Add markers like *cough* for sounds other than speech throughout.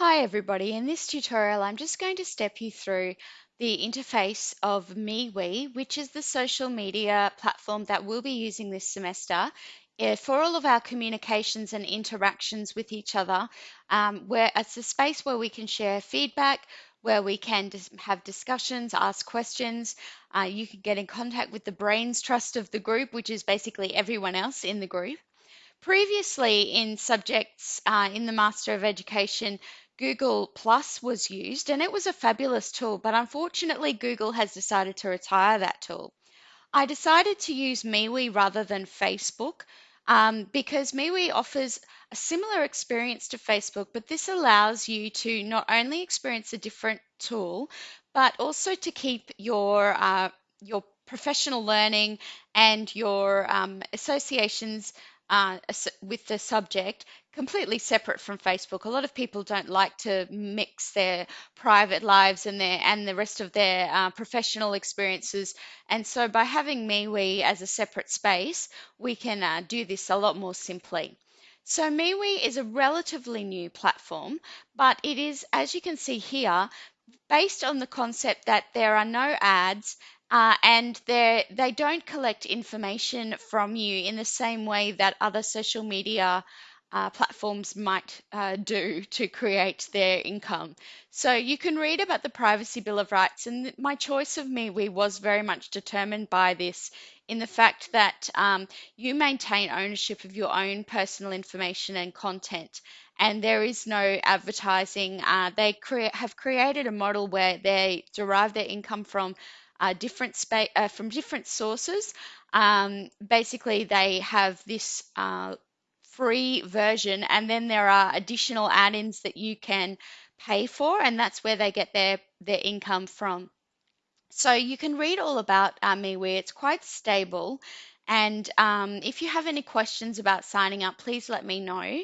Hi everybody, in this tutorial I'm just going to step you through the interface of MeWe, which is the social media platform that we'll be using this semester uh, for all of our communications and interactions with each other. Um, where it's a space where we can share feedback, where we can have discussions, ask questions. Uh, you can get in contact with the brains trust of the group, which is basically everyone else in the group. Previously in subjects uh, in the Master of Education, Google Plus was used and it was a fabulous tool, but unfortunately Google has decided to retire that tool. I decided to use MeWe rather than Facebook um, because MeWe offers a similar experience to Facebook, but this allows you to not only experience a different tool, but also to keep your uh, your professional learning and your um, associations uh, with the subject completely separate from Facebook. A lot of people don't like to mix their private lives and their and the rest of their uh, professional experiences. And so by having MeWe as a separate space, we can uh, do this a lot more simply. So MeWe is a relatively new platform, but it is, as you can see here, based on the concept that there are no ads uh, and they they don't collect information from you in the same way that other social media uh, platforms might uh, do to create their income. So you can read about the Privacy Bill of Rights, and my choice of MeWe was very much determined by this in the fact that um, you maintain ownership of your own personal information and content, and there is no advertising. Uh, they cre- have created a model where they derive their income from uh, different spa- uh, from different sources. Um, basically, they have this uh, free version, and then there are additional add-ins that you can pay for, and that's where they get their their income from. So you can read all about uh, MeWe. It's quite stable, and um, if you have any questions about signing up, please let me know.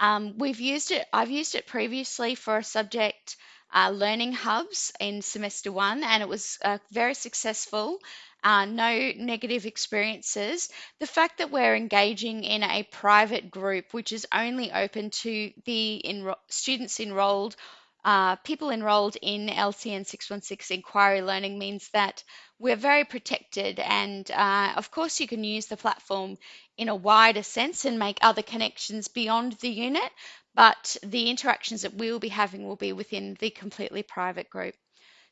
Um, we've used it. I've used it previously for a subject uh, learning hubs in semester one, and it was uh, very successful uh, no negative experiences. The fact that we're engaging in a private group, which is only open to the enro- students enrolled, uh, people enrolled in LCN 616 inquiry learning, means that we're very protected. And uh, of course, you can use the platform in a wider sense and make other connections beyond the unit, but the interactions that we will be having will be within the completely private group.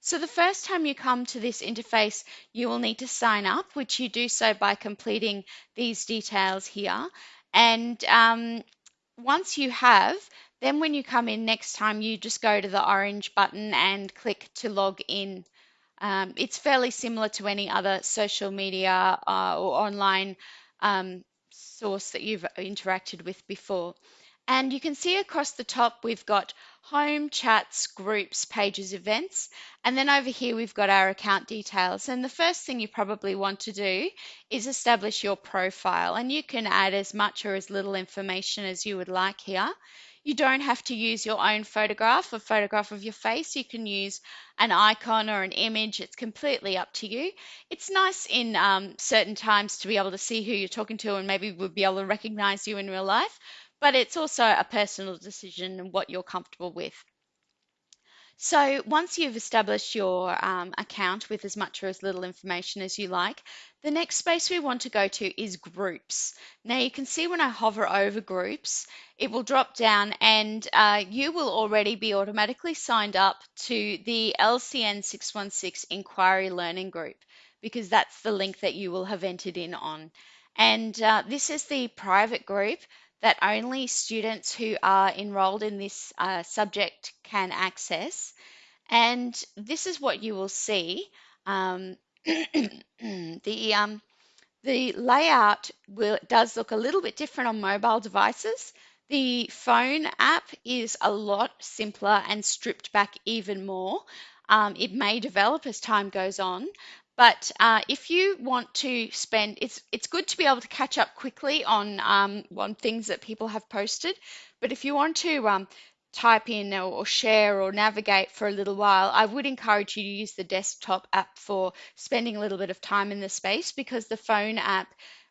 So the first time you come to this interface, you will need to sign up, which you do so by completing these details here. And um, once you have, then when you come in next time, you just go to the orange button and click to log in. Um, it's fairly similar to any other social media uh, or online um, source that you've interacted with before. And you can see across the top, we've got home, chats, groups, pages, events. And then over here, we've got our account details. And the first thing you probably want to do is establish your profile. And you can add as much or as little information as you would like here. You don't have to use your own photograph, a photograph of your face. You can use an icon or an image. It's completely up to you. It's nice in um, certain times to be able to see who you're talking to and maybe we'll be able to recognize you in real life but it's also a personal decision and what you're comfortable with. So once you've established your um, account with as much or as little information as you like, the next space we want to go to is groups. Now you can see when I hover over groups, it will drop down and uh, you will already be automatically signed up to the LCN 616 Inquiry Learning Group because that's the link that you will have entered in on. And uh, this is the private group that only students who are enrolled in this uh, subject can access. And this is what you will see. Um, *clears throat* the um, the layout will, does look a little bit different on mobile devices. The phone app is a lot simpler and stripped back even more. Um, it may develop as time goes on, but uh, if you want to spend, it's it's good to be able to catch up quickly on um, on things that people have posted. But if you want to um, type in or, or share or navigate for a little while, I would encourage you to use the desktop app for spending a little bit of time in the space because the phone app,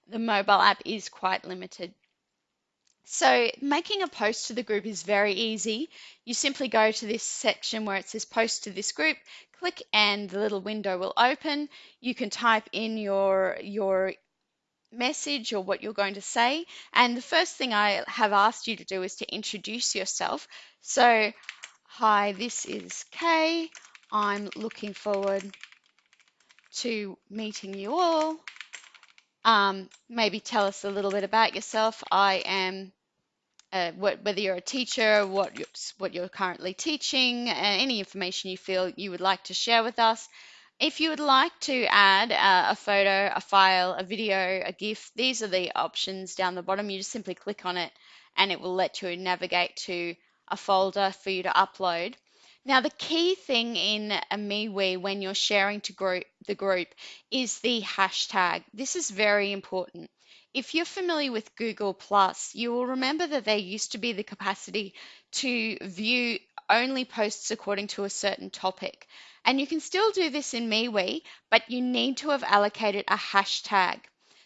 the mobile app, is quite limited. So making a post to the group is very easy. You simply go to this section where it says post to this group, click and the little window will open. You can type in your, your message or what you're going to say. And the first thing I have asked you to do is to introduce yourself. So, hi, this is Kay. I'm looking forward to meeting you all. Um, maybe tell us a little bit about yourself. I am uh, what, whether you're a teacher, what you're, what you're currently teaching, uh, any information you feel you would like to share with us. If you would like to add uh, a photo, a file, a video, a GIF, these are the options down the bottom. You just simply click on it and it will let you navigate to a folder for you to upload. Now, the key thing in a MeWe when you're sharing to group, the group is the hashtag. This is very important. If you're familiar with Google Plus, you will remember that there used to be the capacity to view only posts according to a certain topic. And you can still do this in MeWe, but you need to have allocated a hashtag.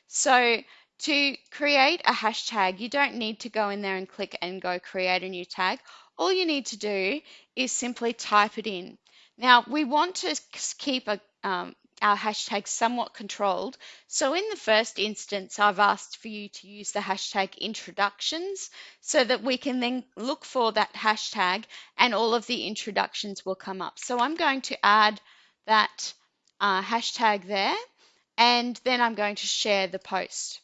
So to create a hashtag, you don't need to go in there and click and go create a new tag. All you need to do is simply type it in. Now, we want to keep a, um, our hashtag somewhat controlled. So in the first instance, I've asked for you to use the hashtag introductions so that we can then look for that hashtag and all of the introductions will come up. So I'm going to add that uh, hashtag there and then I'm going to share the post.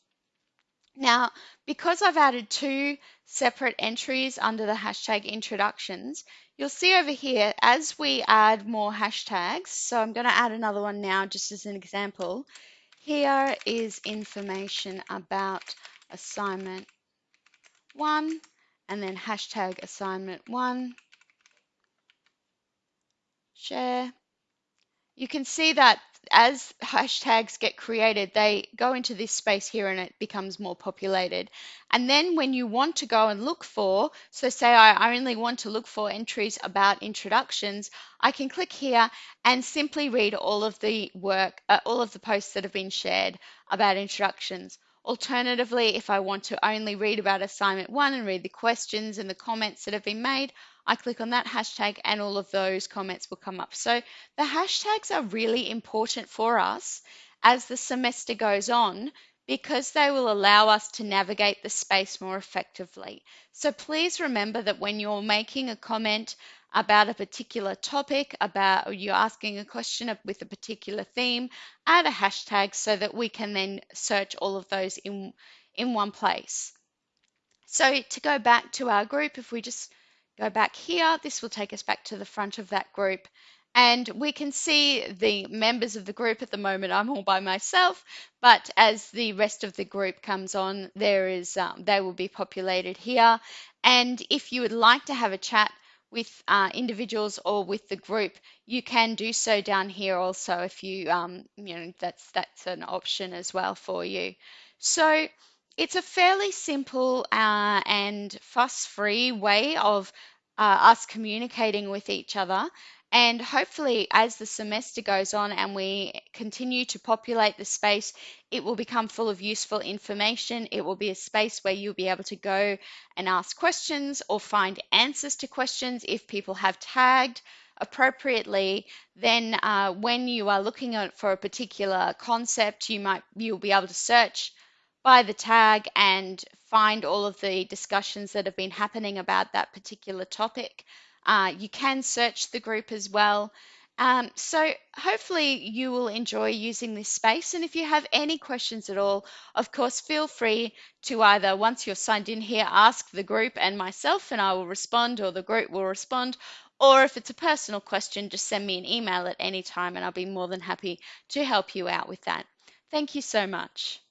Now, because I've added two separate entries under the hashtag introductions, You'll see over here as we add more hashtags, so I'm going to add another one now just as an example. Here is information about assignment one and then hashtag assignment one, share. You can see that as hashtags get created, they go into this space here and it becomes more populated. And then when you want to go and look for, so say I only want to look for entries about introductions, I can click here and simply read all of the work, uh, all of the posts that have been shared about introductions. Alternatively, if I want to only read about assignment one and read the questions and the comments that have been made, I click on that hashtag and all of those comments will come up. So the hashtags are really important for us as the semester goes on because they will allow us to navigate the space more effectively. So please remember that when you're making a comment about a particular topic, about or you're asking a question with a particular theme, add a hashtag so that we can then search all of those in, in one place. So to go back to our group, if we just Go back here. This will take us back to the front of that group. And we can see the members of the group at the moment. I'm all by myself, but as the rest of the group comes on, there is um, they will be populated here. And if you would like to have a chat with uh, individuals or with the group, you can do so down here also. If you um, you know that's that's an option as well for you. So it's a fairly simple uh, and fuss-free way of uh, us communicating with each other. And hopefully, as the semester goes on and we continue to populate the space, it will become full of useful information. It will be a space where you'll be able to go and ask questions or find answers to questions if people have tagged appropriately, then uh, when you are looking at for a particular concept, you might you'll be able to search by the tag and find all of the discussions that have been happening about that particular topic. Uh, you can search the group as well. Um, so hopefully you will enjoy using this space. And if you have any questions at all, of course, feel free to either, once you're signed in here, ask the group and myself, and I will respond, or the group will respond. Or if it's a personal question, just send me an email at any time, and I'll be more than happy to help you out with that. Thank you so much.